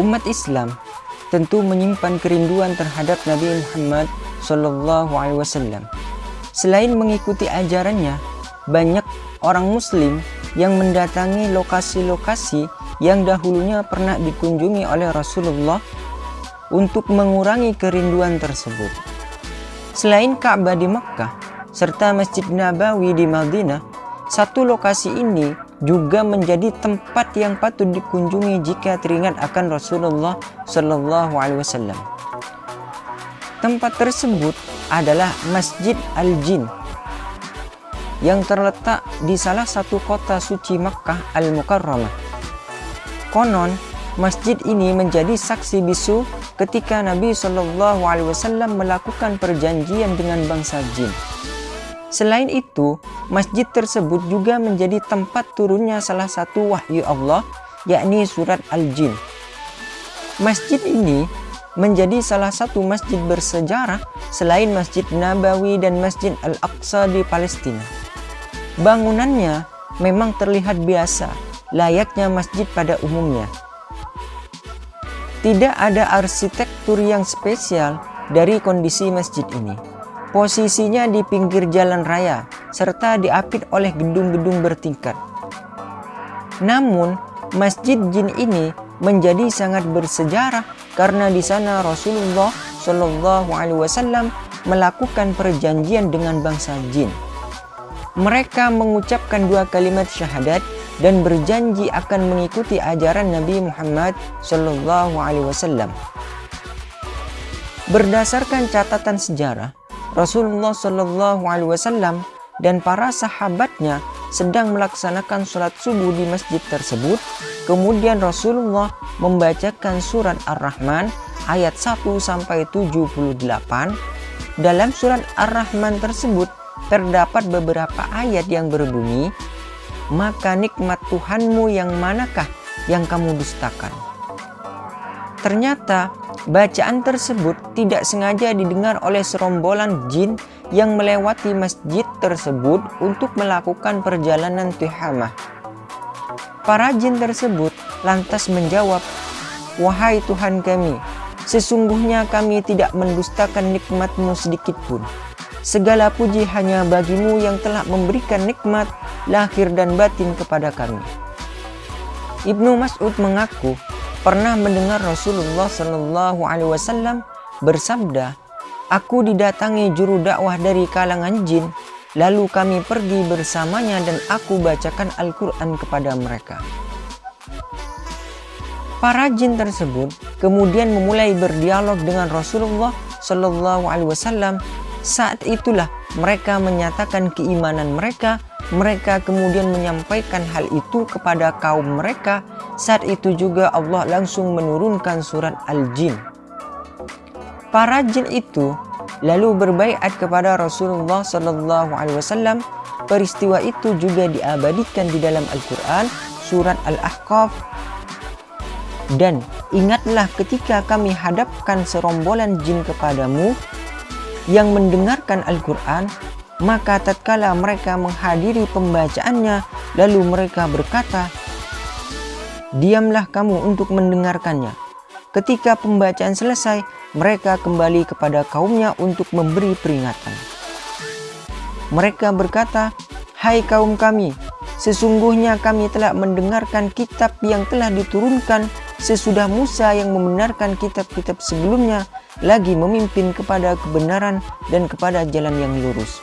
Umat Islam tentu menyimpan kerinduan terhadap Nabi Muhammad Shallallahu Alaihi Wasallam. Selain mengikuti ajarannya, banyak orang Muslim yang mendatangi lokasi-lokasi yang dahulunya pernah dikunjungi oleh Rasulullah untuk mengurangi kerinduan tersebut. Selain Ka'bah di Mekkah serta Masjid Nabawi di Madinah, satu lokasi ini juga menjadi tempat yang patut dikunjungi jika teringat akan Rasulullah Shallallahu Alaihi Wasallam. Tempat tersebut adalah Masjid Al-Jin yang terletak di salah satu kota suci Makkah Al-Mukarramah. Konon, masjid ini menjadi saksi bisu ketika Nabi Shallallahu Alaihi Wasallam melakukan perjanjian dengan bangsa jin. Selain itu, masjid tersebut juga menjadi tempat turunnya salah satu wahyu Allah, yakni surat Al-Jin. Masjid ini menjadi salah satu masjid bersejarah selain Masjid Nabawi dan Masjid Al-Aqsa di Palestina. Bangunannya memang terlihat biasa, layaknya masjid pada umumnya. Tidak ada arsitektur yang spesial dari kondisi masjid ini. Posisinya di pinggir jalan raya, serta diapit oleh gedung-gedung bertingkat. Namun, Masjid Jin ini menjadi sangat bersejarah karena di sana Rasulullah Shallallahu Alaihi Wasallam melakukan perjanjian dengan bangsa jin. Mereka mengucapkan dua kalimat syahadat dan berjanji akan mengikuti ajaran Nabi Muhammad Shallallahu Alaihi Wasallam. Berdasarkan catatan sejarah, Rasulullah Shallallahu Alaihi Wasallam dan para sahabatnya sedang melaksanakan sholat subuh di masjid tersebut. Kemudian Rasulullah membacakan surat Ar-Rahman ayat 1 sampai 78. Dalam surat Ar-Rahman tersebut terdapat beberapa ayat yang berbunyi, maka nikmat Tuhanmu yang manakah yang kamu dustakan? Ternyata bacaan tersebut tidak sengaja didengar oleh serombolan jin yang melewati masjid tersebut untuk melakukan perjalanan tihamah. Para jin tersebut lantas menjawab, Wahai Tuhan kami, sesungguhnya kami tidak mendustakan nikmatmu sedikit pun. Segala puji hanya bagimu yang telah memberikan nikmat lahir dan batin kepada kami. Ibnu Mas'ud mengaku pernah mendengar Rasulullah Shallallahu Alaihi Wasallam bersabda, Aku didatangi juru dakwah dari kalangan jin, lalu kami pergi bersamanya dan aku bacakan Al-Quran kepada mereka. Para jin tersebut kemudian memulai berdialog dengan Rasulullah Shallallahu Alaihi Wasallam saat itulah mereka menyatakan keimanan mereka. Mereka kemudian menyampaikan hal itu kepada kaum mereka. Saat itu juga Allah langsung menurunkan surat Al-Jin. Para jin itu lalu berbaikat kepada Rasulullah Sallallahu Alaihi Wasallam. Peristiwa itu juga diabadikan di dalam Al-Quran surat Al-Ahqaf dan ingatlah ketika kami hadapkan serombolan jin kepadamu yang mendengarkan Al-Quran, maka tatkala mereka menghadiri pembacaannya, lalu mereka berkata, Diamlah kamu untuk mendengarkannya. Ketika pembacaan selesai, mereka kembali kepada kaumnya untuk memberi peringatan. Mereka berkata, Hai kaum kami, sesungguhnya kami telah mendengarkan kitab yang telah diturunkan sesudah Musa yang membenarkan kitab-kitab sebelumnya lagi memimpin kepada kebenaran dan kepada jalan yang lurus.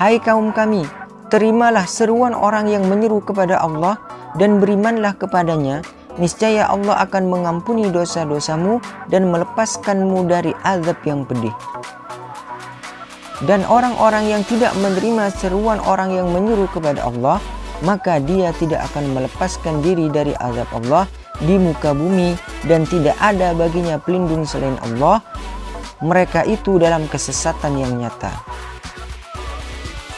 Hai kaum kami, terimalah seruan orang yang menyeru kepada Allah dan berimanlah kepadanya, niscaya Allah akan mengampuni dosa-dosamu dan melepaskanmu dari azab yang pedih. Dan orang-orang yang tidak menerima seruan orang yang menyeru kepada Allah, maka dia tidak akan melepaskan diri dari azab Allah di muka bumi dan tidak ada baginya pelindung selain Allah mereka itu dalam kesesatan yang nyata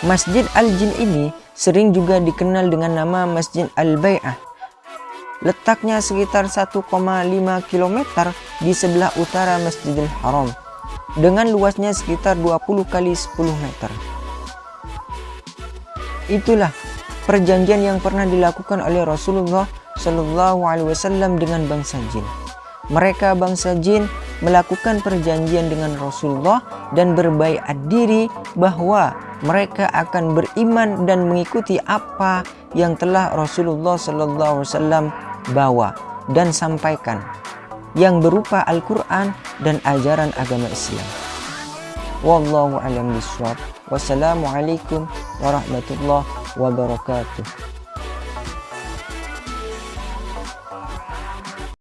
Masjid Al-Jin ini sering juga dikenal dengan nama Masjid Al-Bai'ah letaknya sekitar 1,5 km di sebelah utara Masjidil Haram dengan luasnya sekitar 20 kali 10 meter itulah perjanjian yang pernah dilakukan oleh Rasulullah Shallallahu Alaihi Wasallam dengan bangsa jin. Mereka bangsa jin melakukan perjanjian dengan Rasulullah dan berbaikat diri bahwa mereka akan beriman dan mengikuti apa yang telah Rasulullah Wasallam bawa dan sampaikan yang berupa Al-Quran dan ajaran agama Islam. Wallahu a'lam bishawab. Wassalamualaikum warahmatullahi wabarakatuh.